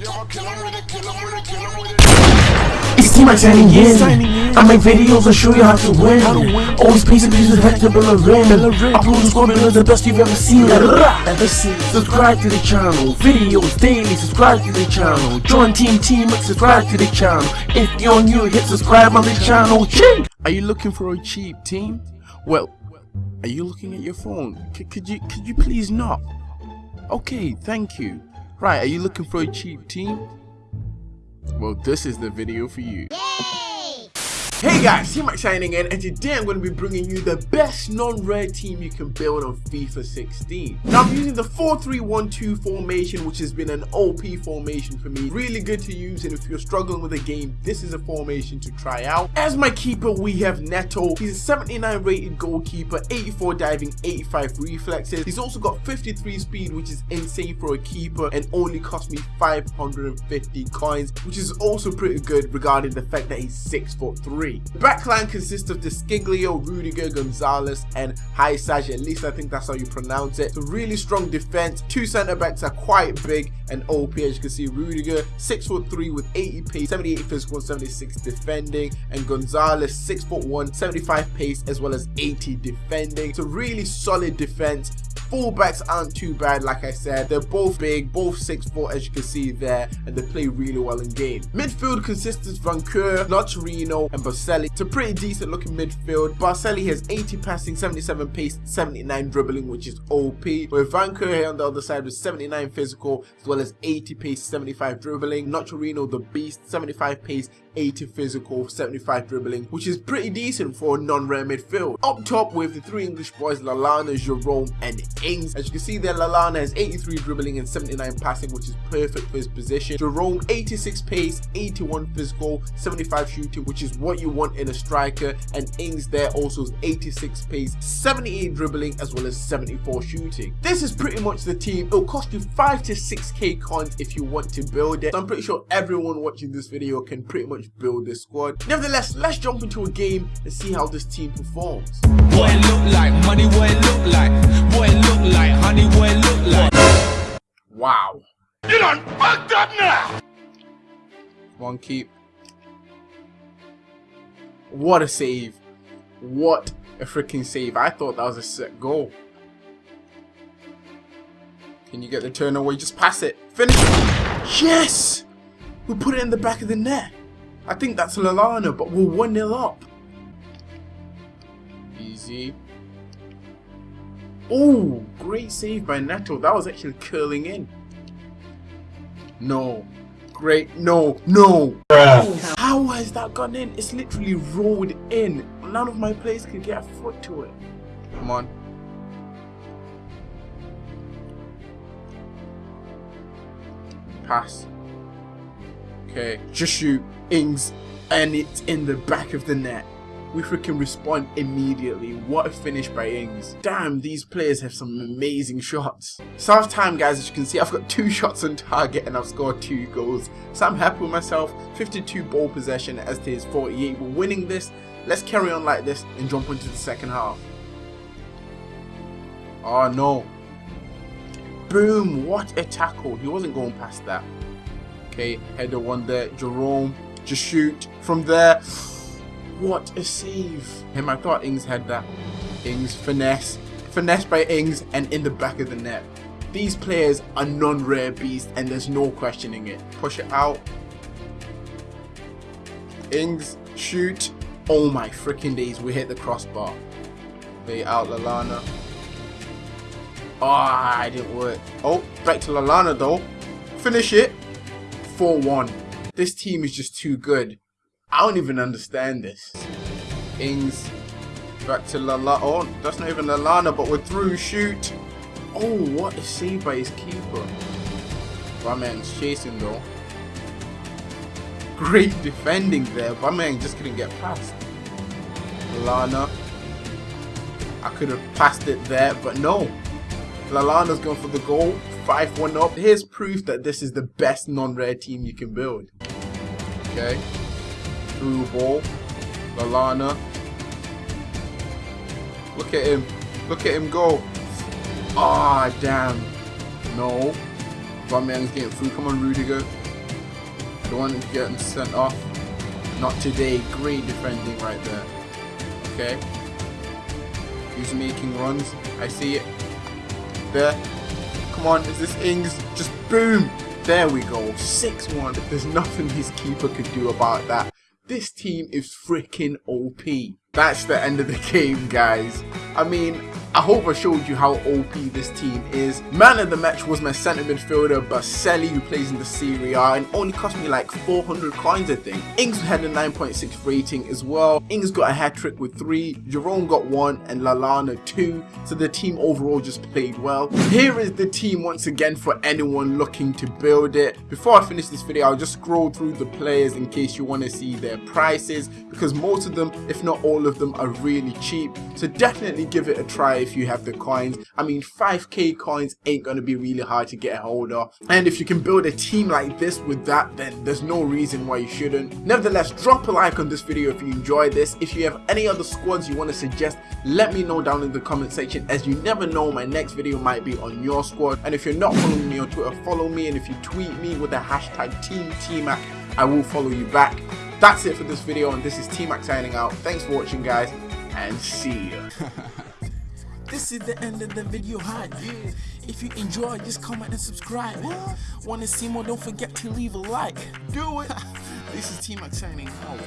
It's Team Max signing in. I make videos and show you how to win. Always and pieces head to Bellerin. Upload and score below the best you've ever seen. Ever seen. Subscribe to the channel. Videos daily. Subscribe to the channel. Join Team Team Max. Subscribe to the channel. If you're new, hit subscribe on the channel. Ching! Are you looking for a cheap team? Well, are you looking at your phone? C could you could you please not? Okay, thank you. Right, are you looking for a cheap team? Well, this is the video for you. Hey guys, T-Max signing in and today I'm going to be bringing you the best non-rare team you can build on FIFA 16. Now I'm using the 4-3-1-2 formation which has been an OP formation for me. Really good to use and if you're struggling with a game, this is a formation to try out. As my keeper we have Neto. He's a 79 rated goalkeeper, 84 diving, 85 reflexes. He's also got 53 speed which is insane for a keeper and only cost me 550 coins which is also pretty good regarding the fact that he's 6 foot 3 three. The backline consists of De Sciglio, Rudiger, Gonzalez, and Hysaj. At least I think that's how you pronounce it. So really strong defense. Two centre backs are quite big and OP. As you can see, Rudiger six foot three with 80 pace, 78 physical, 76 defending, and Gonzalez six foot one, 75 pace as well as 80 defending. So really solid defense Fullbacks aren't too bad, like I said. They're both big, both 6 foot as you can see there, and they play really well in game. Midfield consists of Vainqueur, Nocerino, and Baselli. It's a pretty decent looking midfield. Baselli has 80 passing, 77 pace, 79 dribbling, which is OP. With Vainqueur here on the other side with 79 physical, as well as 80 pace, 75 dribbling. Nocerino, the beast, 75 pace, 80 physical, 75 dribbling, which is pretty decent for a non-rare midfield. Up top with the three English boys, Lallana, Jerome, and Ings. As you can see there, Lallana has 83 dribbling and 79 passing, which is perfect for his position. Jerome, 86 pace, 81 physical, 75 shooting, which is what you want in a striker. And Ings there also has 86 pace, 78 dribbling, as well as 74 shooting. This is pretty much the team. It'll cost you 5 to 6k coins if you want to build it. So I'm pretty sure everyone watching this video can pretty much build this squad. Nevertheless, let's jump into a game and see how this team performs. What it look like, money what it look like, what it Wow. You done fucked up now! One keep. What a save. What a freaking save. I thought that was a set goal. Can you get the turn away? Just pass it. Finish. Yes! We put it in the back of the net. I think that's Lallana, but we're 1-0 up. Easy. Oh, great save by Neto. That was actually curling in. No. Great. No. No. Bruh. How has that gone in? It's literally rolled in. None of my players can get a foot to it. Come on. Pass. Okay, just shoot. Ings, and it's in the back of the net. We freaking respond immediately. What a finish by Ings. Damn, these players have some amazing shots. So half time guys, as you can see, I've got two shots on target and I've scored two goals. So I'm happy with myself. 52 ball possession as to his 48. We're winning this. Let's carry on like this and jump into the second half. Oh no. Boom, what a tackle. He wasn't going past that. Okay, header one there. Jerome just shoot from there. What a save. Him, I thought Ings had that. Ings, finesse. Finesse by Ings and in the back of the net. These players are non-rare beasts and there's no questioning it. Push it out. Ings, shoot. Oh my freaking days, we hit the crossbar. Lay out Lallana. Ah, oh, it didn't work. Oh, back to Lallana though. Finish it. 4-1. This team is just too good. I don't even understand this. Ings back to Lala. Oh, that's not even Lallana, but we're through. Shoot. Oh, what a save by his keeper. My man's chasing though. Great defending there. My man just couldn't get past. Lallana. I could have passed it there, but no. Lallana's going for the goal. 5-1 up. Here's proof that this is the best non-rare team you can build. Okay. Through ball. Lallana. Look at him. Look at him go. Ah, oh, damn. No. Aubameyang's getting through. Come on, Rudiger. Don't The one getting sent off. Not today. Great defending right there. Okay. He's making runs. I see it. There. Come on, is this Ings? Just boom! There we go. 6-1. There's nothing his keeper could do about that. This team is freaking OP. That's the end of the game, guys. I mean, I hope I showed you how OP this team is. Man of the match was my centre midfielder Baselli who plays in the Serie A and only cost me like 400 coins I think. Ings had a 9.6 rating as well. Ings got a hat trick with 3, Jerome got 1 and Lallana 2 so the team overall just played well. Here is the team once again for anyone looking to build it. Before I finish this video I'll just scroll through the players in case you want to see their prices because most of them if not all of them are really cheap so definitely give it a try if you have the coins. I mean 5k coins ain't gonna be really hard to get a hold of and if you can build a team like this with that then there's no reason why you shouldn't. Nevertheless drop a like on this video if you enjoyed this. If you have any other squads you want to suggest let me know down in the comment section as you never know my next video might be on your squad and if you're not following me on Twitter follow me and if you tweet me with the hashtag TeamTMac I will follow you back. That's it for this video and this is T-Mac signing out. Thanks for watching guys and see ya. This is the end of the video hype. If you enjoy, just comment and subscribe. Want to see more? Don't forget to leave a like. Do it. This is T-Mac signing out.